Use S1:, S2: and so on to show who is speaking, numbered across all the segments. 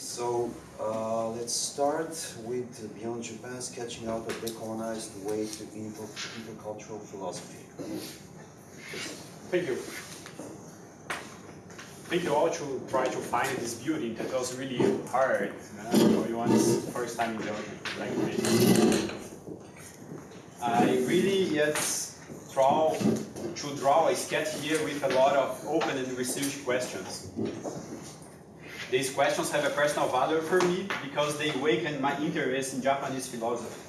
S1: so uh, let's start with Beyond Japan, sketching out a decolonized way to inter intercultural philosophy.
S2: Thank you. Thank you all to try to find this building that was really hard uh, for everyone's first time in like me. I really yet try to draw a sketch here with a lot of open and research questions. These questions have a personal value for me because they awaken my interest in Japanese philosophy.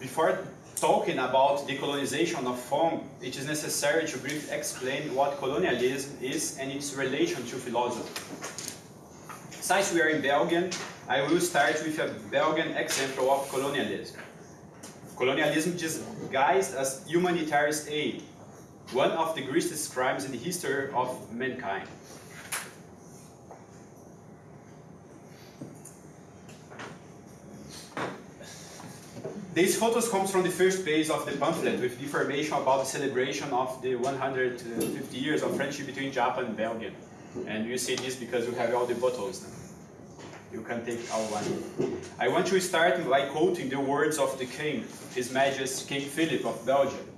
S2: Before talking about decolonization of form, it is necessary to briefly explain what colonialism is and its relation to philosophy. Since we are in Belgium, I will start with a Belgian example of colonialism. Colonialism disguised as humanitarian aid, one of the greatest crimes in the history of mankind. These photos comes from the first page of the pamphlet with information about the celebration of the 150 years of friendship between Japan and Belgium. And you see this because you have all the bottles. You can take all one. I want to start by quoting the words of the king, His Majesty King Philip of Belgium.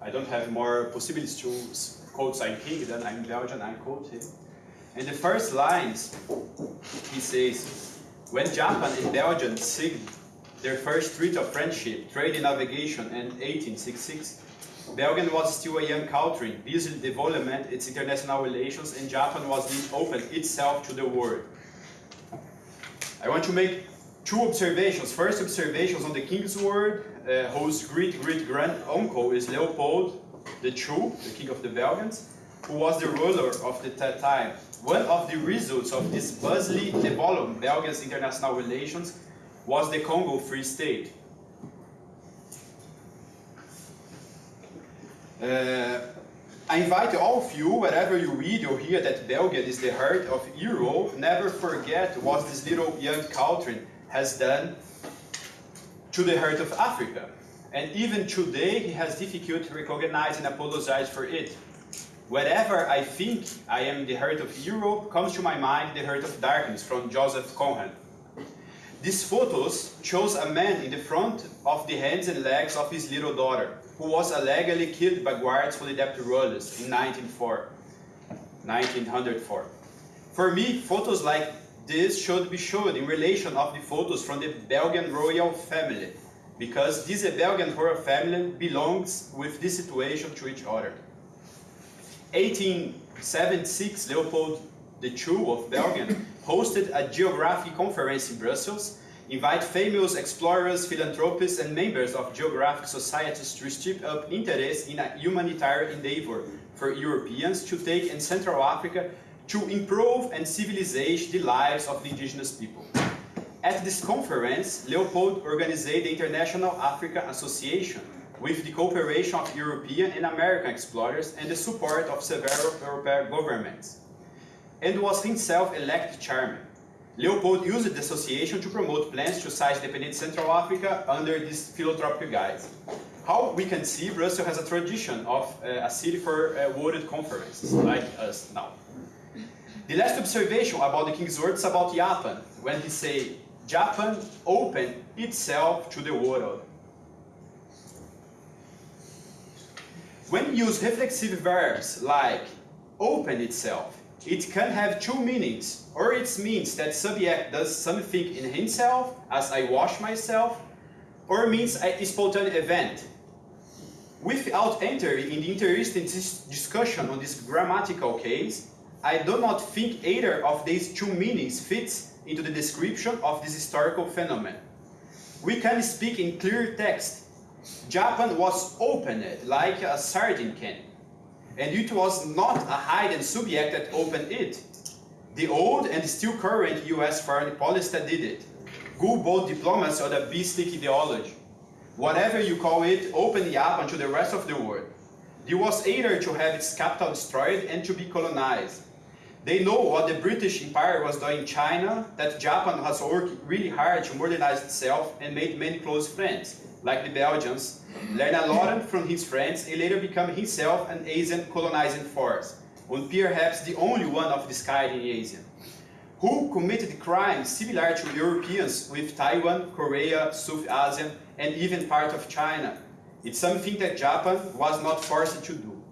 S2: I don't have more possibilities to quote I'm king than I'm Belgian, I quote him. In the first lines, he says, when Japan and Belgium signed their first treaty of friendship, trade and navigation in 1866. Belgium was still a young country, busy development its international relations, and Japan was being open itself to the world. I want to make two observations. First observations on the king's word, uh, whose great-great-grand-uncle is Leopold the True, the king of the Belgians, who was the ruler of the time. One of the results of this bustling development Belgium's international relations was the Congo Free State. Uh, I invite all of you, wherever you read or hear that Belgium is the heart of Europe, never forget what this little young country has done to the heart of Africa. And even today, he has difficulty recognizing and apologize for it. Wherever I think I am the heart of Europe, comes to my mind the heart of darkness from Joseph Conrad. These photos shows a man in the front of the hands and legs of his little daughter, who was allegedly killed by guards for the debt rulers in 1904, 1904. For me, photos like this should be shown in relation of the photos from the Belgian royal family, because this Belgian royal family belongs with this situation to each other. 1876, Leopold II of Belgium hosted a geographic conference in Brussels, invite famous explorers, philanthropists, and members of geographic societies to strip up interest in a humanitarian endeavor for Europeans to take in Central Africa to improve and civilize the lives of the indigenous people. At this conference, Leopold organized the International Africa Association with the cooperation of European and American explorers and the support of several European governments and was himself elected chairman. Leopold used the association to promote plans to size dependent Central Africa under this philanthropic guise. How we can see, Brussels has a tradition of uh, a city for uh, world conferences, like us now. The last observation about the king's words about Japan, when he say, Japan opened itself to the world. When use reflexive verbs like open itself, it can have two meanings, or it means that subject does something in himself, as I wash myself, or means a spontaneous event. Without entering in the interesting discussion on this grammatical case, I do not think either of these two meanings fits into the description of this historical phenomenon. We can speak in clear text. Japan was opened like a sardine can and it was not a hidden subject that opened it. The old and still current US foreign policy that did it. Gunboat diplomacy or the beastly ideology. Whatever you call it, opened Japan to the rest of the world. It was either to have its capital destroyed and to be colonized. They know what the British Empire was doing in China, that Japan has worked really hard to modernize itself and made many close friends like the Belgians, learn a lot from his friends and later become himself an Asian colonizing force, and perhaps the only one of this kind in Asia, who committed crimes similar to Europeans with Taiwan, Korea, South Asia, and even part of China. It's something that Japan was not forced to do.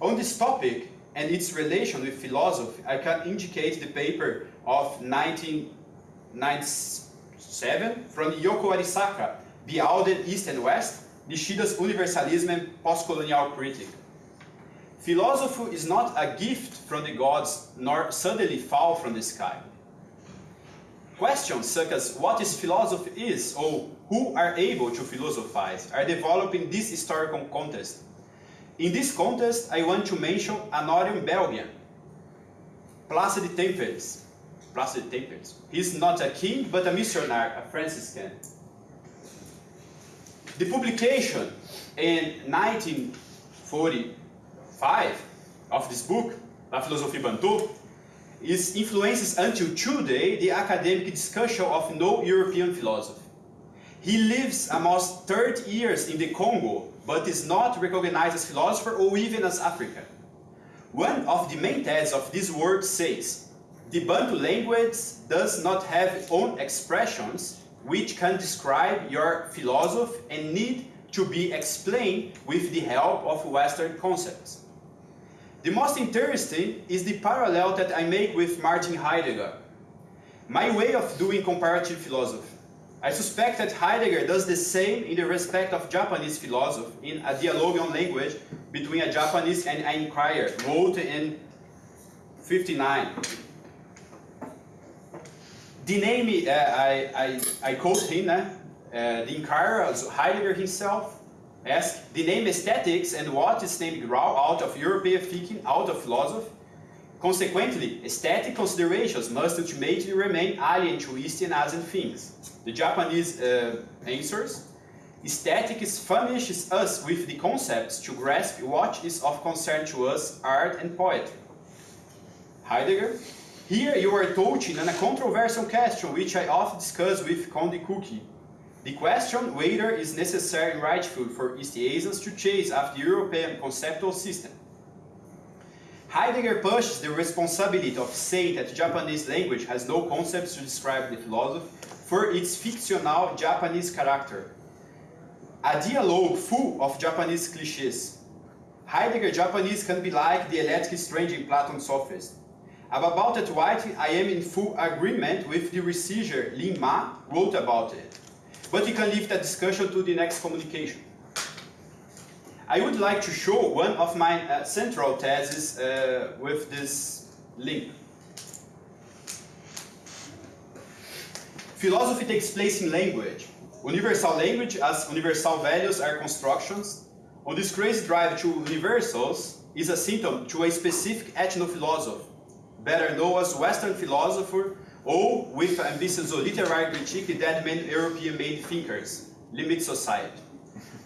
S2: On this topic and its relation with philosophy, I can indicate the paper of 1997 from Yoko Arisaka, Beyond East and West, Nishida's Universalism and Postcolonial Critique. Philosophy is not a gift from the gods, nor suddenly fall from the sky. Questions such as what is philosophy is, or who are able to philosophize, are developed in this historical context. In this context, I want to mention an Orion Belgian, Placide Tempels. Placide Tempels. He's not a king, but a missionary, a Franciscan. The publication in 1945 of this book, La Philosophie Bantu, is influences until today the academic discussion of no European philosophy. He lives almost 30 years in the Congo, but is not recognized as philosopher or even as African. One of the main theses of this work says, the Bantu language does not have own expressions which can describe your philosophy and need to be explained with the help of Western concepts. The most interesting is the parallel that I make with Martin Heidegger. My way of doing comparative philosophy. I suspect that Heidegger does the same in the respect of Japanese philosophy in A Dialogue on Language between a Japanese and an inquirer, wrote in 59. The name, uh, I, I, I quote him, the inquirer, also Heidegger himself, asked, the name aesthetics and what is named grow out of European thinking, out of philosophy. Consequently, aesthetic considerations must ultimately remain alien to East and Asian things. The Japanese uh, answers, aesthetics furnishes us with the concepts to grasp what is of concern to us, art and poetry. Heidegger, here you are touching on a controversial question which I often discuss with Conde Kuki. The question whether is necessary and rightful for East Asians to chase after the European conceptual system. Heidegger pushes the responsibility of saying that Japanese language has no concepts to describe the philosophy for its fictional Japanese character. A dialogue full of Japanese cliches. Heidegger Japanese can be like the Eleatic strange in Platon's sophist. About that writing, I am in full agreement with the researcher Lin Ma wrote about it. But we can leave that discussion to the next communication. I would like to show one of my uh, central theses uh, with this link. Philosophy takes place in language. Universal language as universal values are constructions. On this crazy drive to universals is a symptom to a specific ethno-philosophy, better known as Western philosopher, or with ambitions of literary critique that many European made thinkers, limit society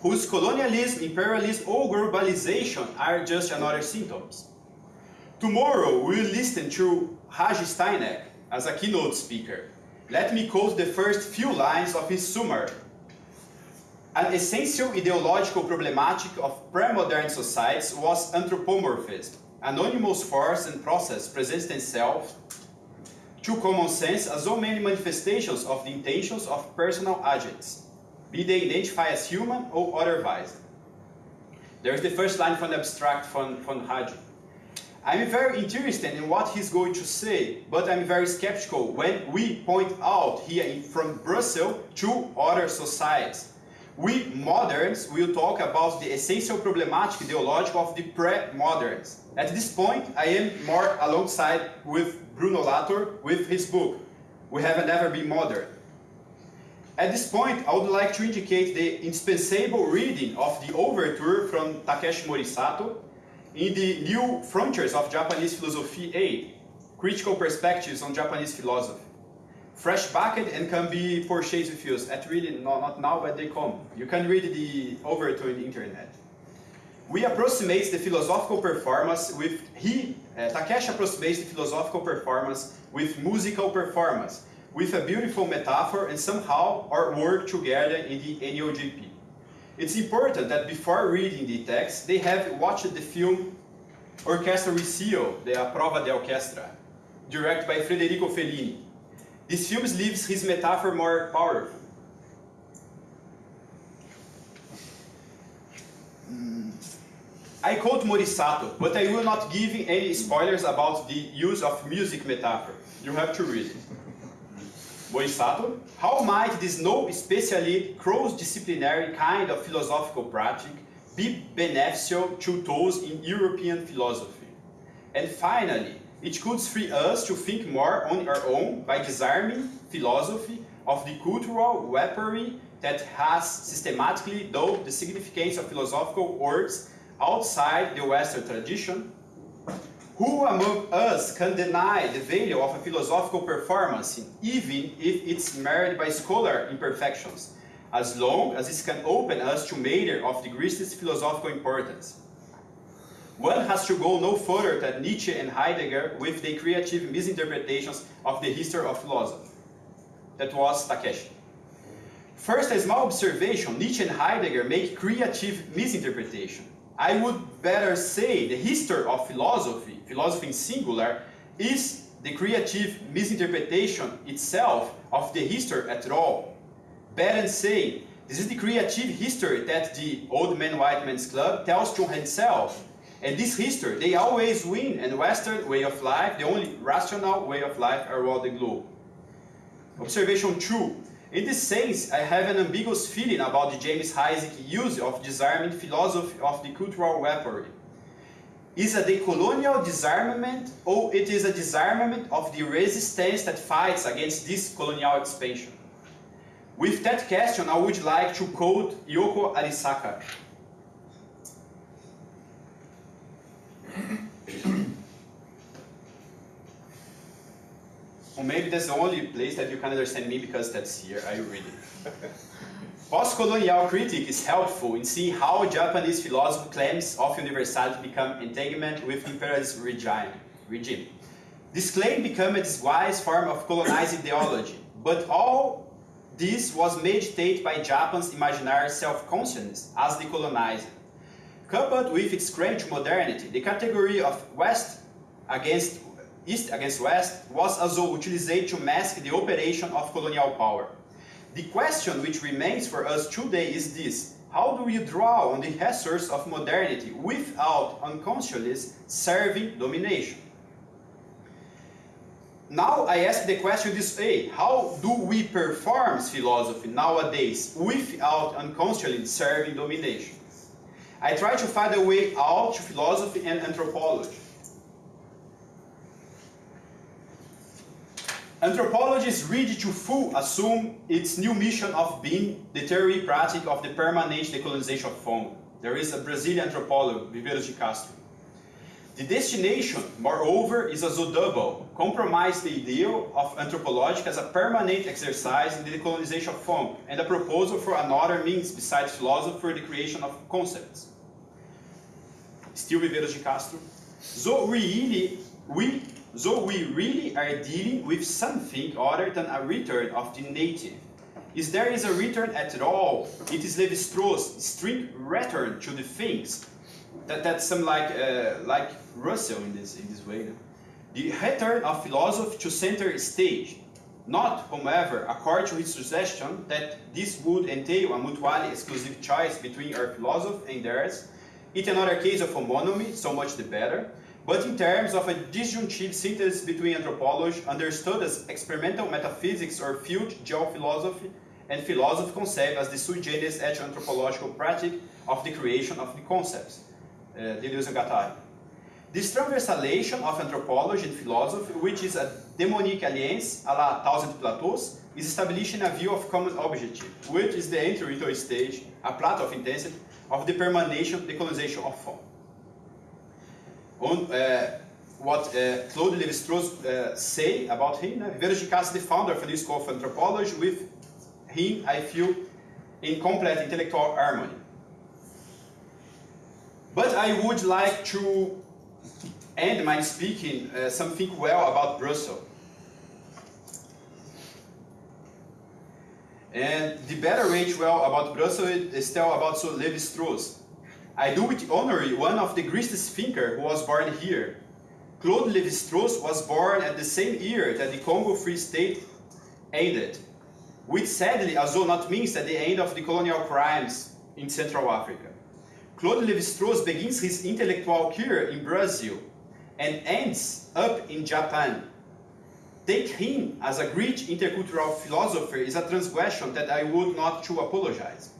S2: whose colonialism, imperialism, or globalization are just another symptoms. Tomorrow we'll listen to Raji Steineck as a keynote speaker. Let me quote the first few lines of his summary. An essential ideological problematic of pre-modern societies was anthropomorphism, anonymous force and process presents themselves to common sense as so many manifestations of the intentions of personal agents be they identified as human or otherwise. There's the first line from the abstract from, from Raji. I'm very interested in what he's going to say, but I'm very skeptical when we point out here from Brussels to other societies. We moderns will talk about the essential problematic ideological of the pre-moderns. At this point, I am more alongside with Bruno Latour with his book, We Have Never Been Modern. At this point, I would like to indicate the indispensable reading of the overture from Takeshi Morisato in the New Frontiers of Japanese Philosophy 8, Critical Perspectives on Japanese Philosophy. Fresh backed and can be purchased with you at really, no, not now, but they come. You can read the overture in the internet. We approximate the philosophical performance with, he, uh, Takeshi approximates the philosophical performance with musical performance, with a beautiful metaphor and somehow our work together in the ENOJP. It's important that before reading the text, they have watched the film Orquestra Recio, the A Prova de Orquestra. directed by Federico Fellini. This film leaves his metaphor more powerful. I quote Morisato, but I will not give any spoilers about the use of music metaphor. You have to read it. Morisato, how might this no especially cross-disciplinary kind of philosophical practice be beneficial to those in European philosophy? And finally, it could free us to think more on our own by disarming philosophy of the cultural weaponry that has systematically dulled the significance of philosophical words outside the Western tradition? Who among us can deny the value of a philosophical performance, even if it's marred by scholar imperfections, as long as it can open us to matter of the greatest philosophical importance? One has to go no further than Nietzsche and Heidegger with their creative misinterpretations of the history of philosophy. That was Takeshi. First, a small observation, Nietzsche and Heidegger make creative misinterpretation. I would better say the history of philosophy, philosophy in singular, is the creative misinterpretation itself of the history at all. Better say, this is the creative history that the Old Man White Man's Club tells to himself. And this history, they always win, and Western way of life, the only rational way of life around the globe. Observation 2. In this sense, I have an ambiguous feeling about the James Isaac use of disarming philosophy of the cultural weaponry. Is it a colonial disarmament or it is a disarmament of the resistance that fights against this colonial expansion? With that question, I would like to quote Yoko Arisaka. Maybe that's the only place that you can understand me because that's here, I read it. Post-colonial critique is helpful in seeing how Japanese philosophy claims of universality become entanglement with imperialist regime. regime. This claim became a disguised form of colonizing ideology, but all this was meditated by Japan's imaginary self-consciousness as the colonizer. Coupled with its to modernity, the category of West against East against West was also utilized to mask the operation of colonial power. The question which remains for us today is this. How do we draw on the resource of modernity without unconsciously serving domination? Now I ask the question this way, how do we perform philosophy nowadays without unconsciously serving domination? I try to find a way out to philosophy and anthropology. Anthropology is ready to full assume its new mission of being the theory practice of the permanent decolonization of Congo. There is a Brazilian anthropologist, Viveiros de Castro. The destination, moreover, is a double, compromise the ideal of anthropology as a permanent exercise in the decolonization of Congo, and a proposal for another means besides philosophy for the creation of concepts. Still Viveiros de Castro. So really, we so we really are dealing with something other than a return of the native. If there is a return at all, it is Levi-Strauss' strict return to the things. That, that's some like, uh, like Husserl in this, in this way. The return of philosophy to center stage. Not, however, according to his suggestion that this would entail a mutually exclusive choice between our philosophy and theirs. It's another case of homonymy, so much the better but in terms of a disjunctive synthesis between anthropology, understood as experimental metaphysics or field geophilosophy, and philosophy concept as the sui generis etho-anthropological practice of the creation of the concepts, uh, Deleuze and Guattari. This transversalation of anthropology and philosophy, which is a demonic alliance a la Thousand Plateaus, is establishing a view of common objective, which is the entry into a stage, a plateau of intensity, of the permanation, decolonization of form on uh, what uh, Claude Lévi-Strauss uh, say about him. Uh, Viveiros de the founder of the School of Anthropology, with him I feel in complete intellectual harmony. But I would like to end my speaking uh, something well about Brussels. And the better way to well about Brussels is tell about so Levi-Strauss. I do with honor one of the greatest thinkers who was born here. Claude Lévi-Strauss was born at the same year that the Congo Free State ended, which sadly also not means that the end of the colonial crimes in Central Africa. Claude Lévi-Strauss begins his intellectual career in Brazil and ends up in Japan. Take him as a great intercultural philosopher is a transgression that I would not to apologize.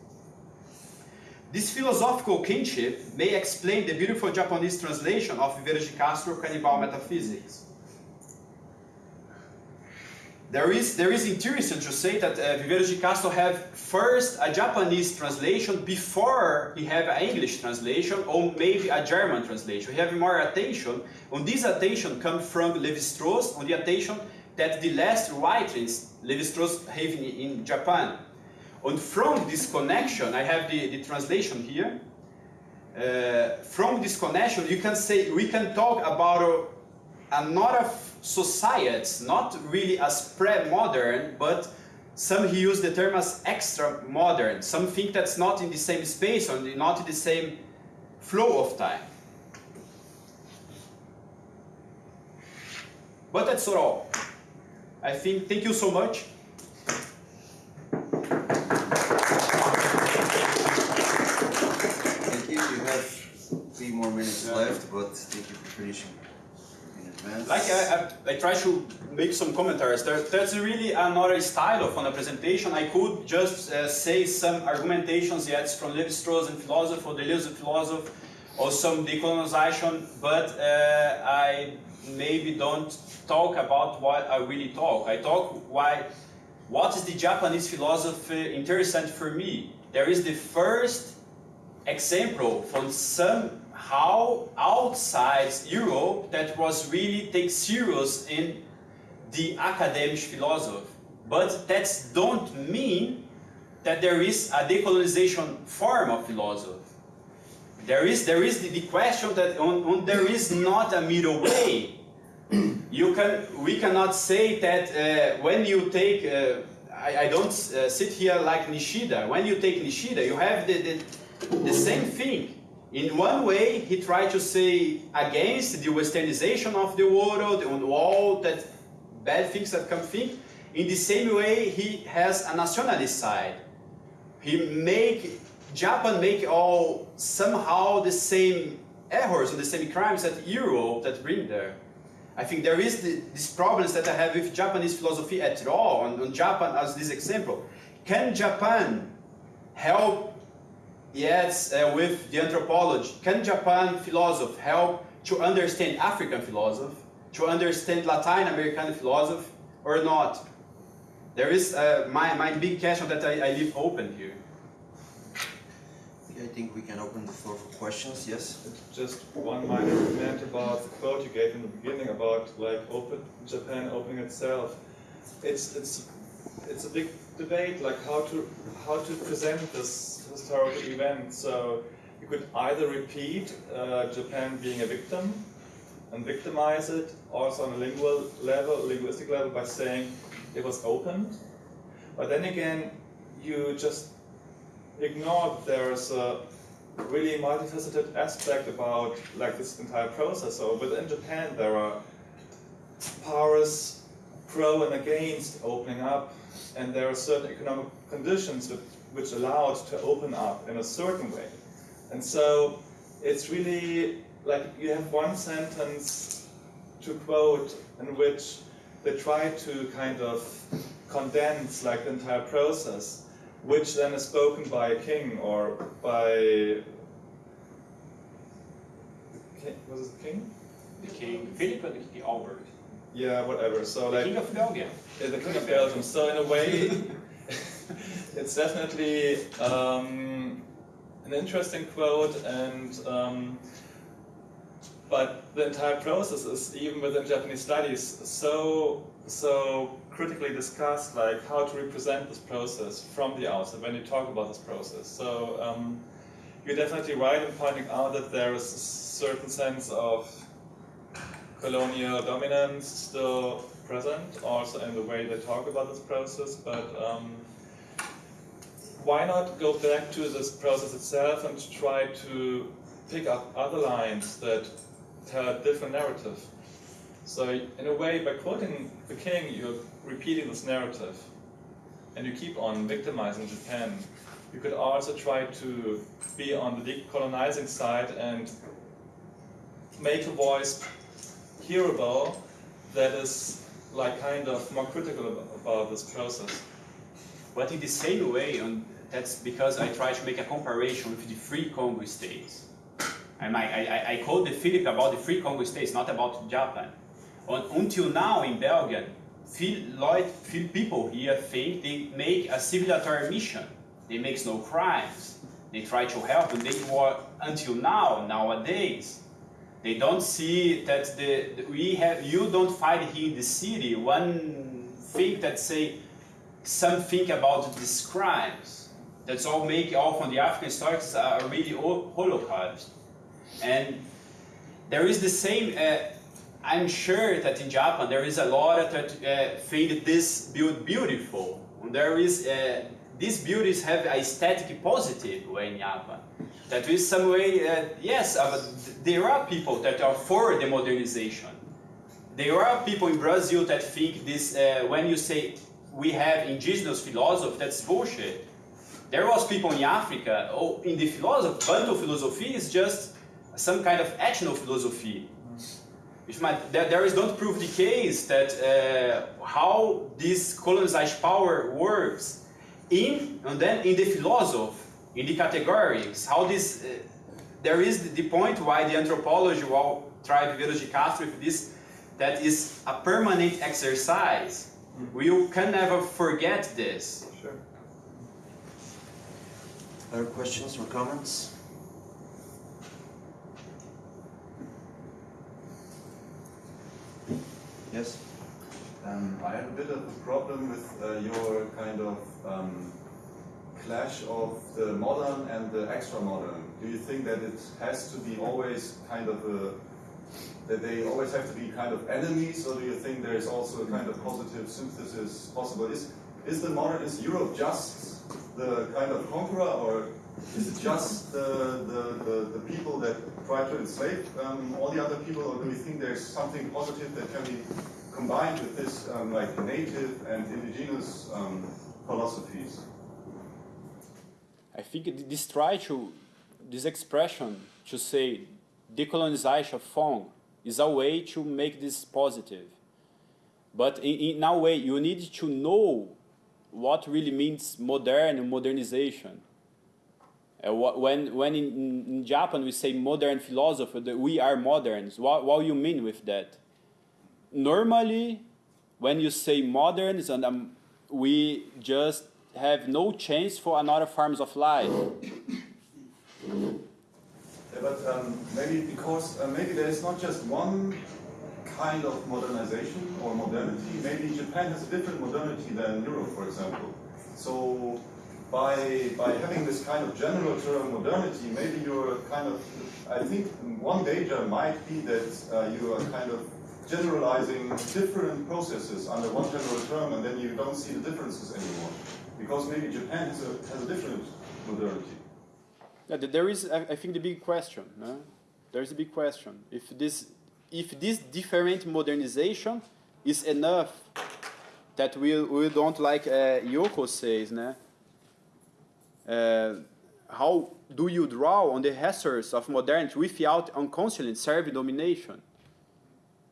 S2: This philosophical kinship may explain the beautiful Japanese translation of Viveiros de Castro Cannibal Metaphysics. There is, there is interesting to say that uh, Viveiros de Castro have first a Japanese translation before he have an English translation or maybe a German translation. He have more attention, and this attention comes from Levi-Strauss on the attention that the last writings Levi-Strauss have in, in Japan. And from this connection, I have the, the translation here. Uh, from this connection, you can say we can talk about a, another societies, not really as pre-modern, but some he used the term as extra modern, something that's not in the same space or not in the same flow of time. But that's all. I think, thank you so much.
S1: Thank you, you have three more minutes
S2: Yeah.
S1: left, but thank you for finishing in advance.
S2: Like I, I, I try to make some commentaries. There, really another style of on a presentation. I could just uh, say some argumentations yet from Levi-Strauss and philosophy or Deleuze philosophy or some decolonization, but uh, I maybe don't talk about what I really talk. I talk why, what is the Japanese philosophy interesting for me? There is the first example from somehow outside Europe that was really take serious in the academic philosophy. But that don't mean that there is a decolonization form of philosophy. There is, there is the, the question that on, on there is not a middle way. You can, we cannot say that uh, when you take, uh, I, I don't uh, sit here like Nishida. When you take Nishida, you have the, the, the same thing. In one way, he tried to say against the westernization of the world and all that bad things that come think. In the same way, he has a nationalist side. He make Japan make all somehow the same errors and the same crimes that Europe that bring there. I think there is the, these problems that I have with Japanese philosophy at all, and, on Japan as this example. Can Japan help, yes, uh, with the anthropology, can Japan philosophy help to understand African philosophy, to understand Latin American philosophy, or not? There is uh, my, my big question that I, I leave open here.
S1: Okay, I think we can open the floor for questions, yes?
S3: Just one minor comment about the quote you gave in the beginning about like open Japan opening itself. It's it's it's a big debate like how to how to present this historical event. So you could either repeat uh, Japan being a victim and victimize it, also on a lingual level, linguistic level, by saying it was opened. But then again, you just ignore that there's a really multifaceted aspect about like this entire process. So within Japan, there are powers pro and against opening up, and there are certain economic conditions which, which allow it to open up in a certain way. And so it's really like you have one sentence to quote in which they try to kind of condense like the entire process, which then is spoken by a king or by the was it the king?
S2: The king, Philip and the Albert.
S3: Yeah, whatever. So
S2: The
S3: like
S2: king of Belgium.
S3: Yeah, the King of Belgium. So in a way, it's definitely um, an interesting quote, and um, but the entire process is even within Japanese studies so so critically discussed, like how to represent this process from the outset when you talk about this process. So um, you're definitely right in pointing out that there is a certain sense of colonial dominance still present, also in the way they talk about this process, but um, why not go back to this process itself and try to pick up other lines that tell a different narrative? So in a way, by quoting the king, you're repeating this narrative, and you keep on victimizing Japan. You could also try to be on the decolonizing side and make a voice hearable that is like kind of more critical ab- about this process.
S2: But in the same way, and that's because I try to make a comparison with the free Congo states. I, I, I quote the Philip about the free Congo states, not about Japan. Un- until now in Belgium, few, few people here think they make a civilizatory mission. They make no crimes. They try to help, and they were until now, nowadays, they don't see that the, we have you don't find here in the city one thing that say something about these crimes. That's all make all from the African historians are really Holocaust. And there is the same. Uh, I'm sure that in Japan there is a lot that uh, think this build beautiful. There is uh, these beauties have aesthetic positive way in Japan. That is some way. Uh, yes, uh, there are people that are for the modernization. There are people in Brazil that think this. Uh, when you say we have indigenous philosophy, that's bullshit. There was people in Africa, oh, in the philosophy, Bantu philosophy is just some kind of ethno philosophy. Which might, there, there is don't prove the case that uh, how this colonized power works in and then in the philosophy, in the categories, how this uh, there is the point why the anthropology will try Viveiros de Castro with this that is a permanent exercise. We can never forget this.
S3: Sure.
S1: Other questions or comments? Yes?
S4: Um, I have a bit of a problem with uh, your kind of um, clash of the modern and the extra modern. Do you think that it has to be always kind of a that they always have to be kind of enemies, or do you think there is also a kind of positive synthesis possible? Is is the modern is Europe just the kind of conqueror, or is it just the the, the, the people that try to enslave um, all the other people, or do you think there's something positive that can be combined with this um, like native and indigenous um, philosophies?
S2: I think this try to, this expression to say decolonization of Fong is a way to make this positive. But in, in a way, you need to know what really means modern modernization. Uh, wh- when when in, in- Japan we say modern philosophy, that we are moderns, what, what you mean with that? Normally, when you say moderns, and um, we just have no chance for another forms of life.
S4: Yeah, but um, maybe because uh, maybe there is not just one kind of modernization or modernity. Maybe Japan has a different modernity than Europe, for example. So by by having this kind of general term modernity, maybe you're kind of I think one danger might be that uh, you are kind of generalizing different processes under one general term, and then you don't see the differences anymore. Because maybe Japan has a, has a different modernity.
S2: Yeah, there is, I think, the big question. No? There is a big question. If this, if this different modernization is enough that we, we don't like uh, Yoko says, no? Uh, how do you draw on the resources of modernity without unconsciously serve domination?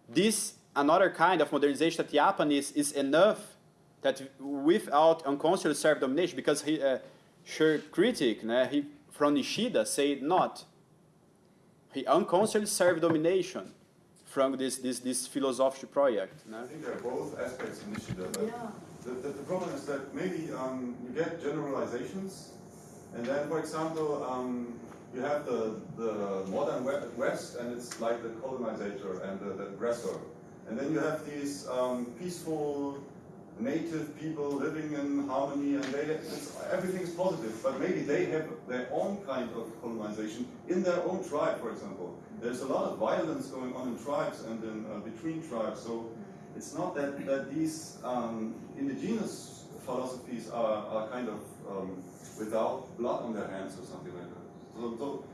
S2: This another kind of modernization that Japan is, is enough that without unconsciously serve domination because he uh, sure critic né, he from Nishida said not he unconsciously serve domination from this this this philosophical project né?
S4: I think there are both aspects in Nishida. But
S5: Yeah.
S4: the, the, the problem is that maybe um, you get generalizations, and then, for example, um, you have the, the modern West, and it's like the colonizer and the, the aggressor. And then you have these um, peaceful native people living in harmony, and they, is positive, but maybe they have their own kind of colonization in their own tribe, for example. There's a lot of violence going on in tribes and in, uh, between tribes, so it's not that, that these um, indigenous philosophies are, are kind of um, without blood on their hands or something like that. So, so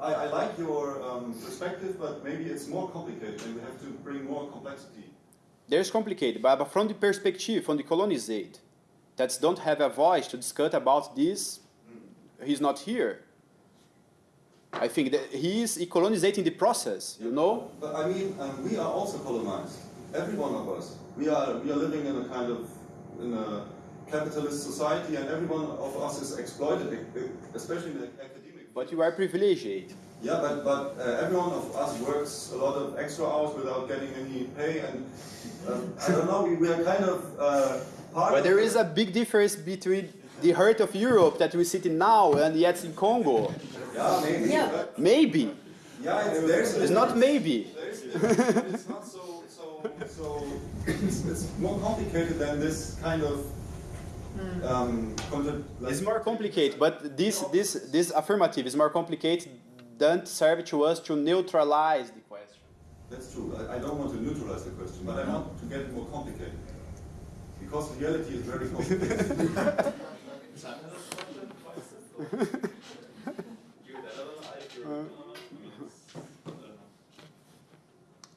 S4: I, I like your um, perspective, but maybe it's more complicated and we have to bring more complexity.
S2: There's complicated, but, from the perspective, from the colonized, that don't have a voice to discuss about this, he's not here. I think that he is colonizing the process, you know?
S4: But I mean, um, we are also colonized. Every one of us. We are we are living in a kind of in a capitalist society, and every one of us is exploited, especially in the academic.
S2: But you are privileged.
S4: Yeah, but but uh, every one of us works a lot of extra hours without getting any pay, and um, I don't know. We, we are kind of uh, part.
S2: But
S4: of
S2: there a big difference between the heart of Europe that we sit in now and yet in Congo.
S4: Yeah, maybe.
S5: Yeah.
S4: But,
S2: Maybe.
S4: yeah, it's, there's
S2: It's not maybe.
S4: There's, it's not so so so. It's, it's more complicated than this kind of. Um, like-
S2: It's more complicated, but this, this, this affirmative is more complicated than serve to us to neutralize the question.
S4: That's true. I, I don't want to neutralize the question, but I want to get it more complicated. Because reality is very complicated.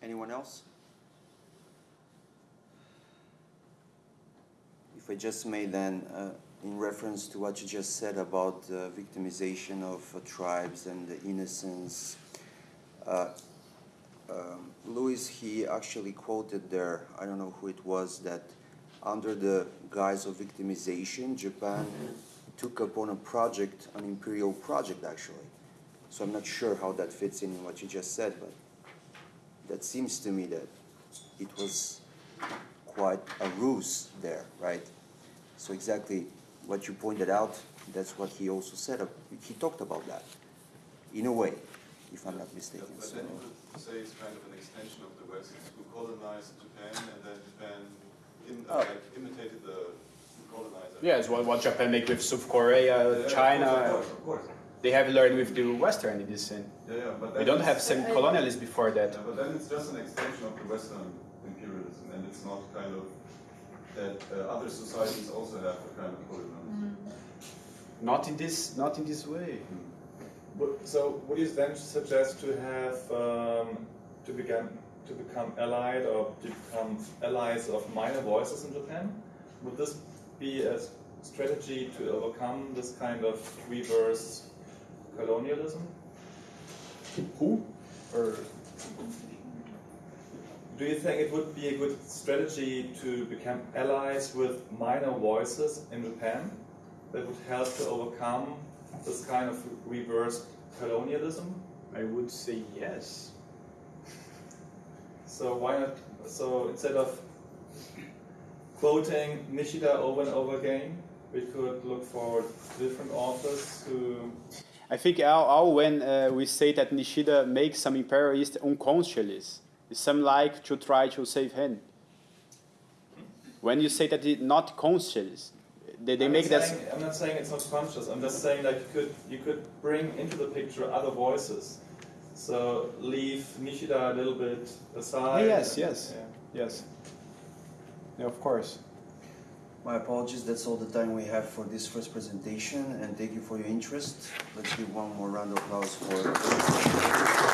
S1: Anyone else? If I just may then, uh, in reference to what you just said about uh, victimization of uh, tribes and the innocence, uh, um, Louis, he actually quoted there, I don't know who it was, that under the guise of victimization, Japan took upon a project, an imperial project actually. So I'm not sure how that fits in in what you just said, but that seems to me that it was quite a ruse there, right? So exactly what you pointed out, that's what he also said. Uh, he talked about that, in a way, if I'm not mistaken.
S4: But
S1: So,
S4: then you could say it's kind of an extension of the West who colonized Japan and then Japan in,
S1: Oh.
S4: like, imitated the colonizer.
S2: Yes, what, what Japan made with South Korea,
S4: Yeah,
S2: China,
S4: Of course, of course.
S2: they have learned with the Western in this sense.
S4: Yeah, yeah, but
S2: We don't have same colonialism before that.
S4: Yeah, but then it's just an extension of the Western imperialism, and it's not kind of that uh, other societies also have a kind of colonialism.
S2: Not in this, not in this way.
S3: Would- So would you then suggest to have um, to become to become allied or to become allies of minor voices in Japan? Would this be a s- strategy to overcome this kind of reverse colonialism?
S2: Who? Or
S3: Do you think it would be a good strategy to become allies with minor voices in Japan that would help to overcome this kind of reverse colonialism?
S2: I would say yes.
S3: So why not? So instead of quoting Nishida over and over again, we could look for different authors who.
S2: I think all, all when uh, we say that Nishida makes some imperialist unconsciously, it's some like to try to save him. When you say that it's not conscious, they, they
S3: I'm
S2: make
S3: not
S2: that.
S3: saying, I'm not saying it's not conscious. I'm just saying that you could you could bring into the picture other voices. So leave Nishida a little bit aside.
S2: Yes, yes.
S3: Yeah.
S2: Yes. Yeah, of course.
S1: my apologies, that's all the time we have for this first presentation, and thank you for your interest. Let's give one more round of applause for.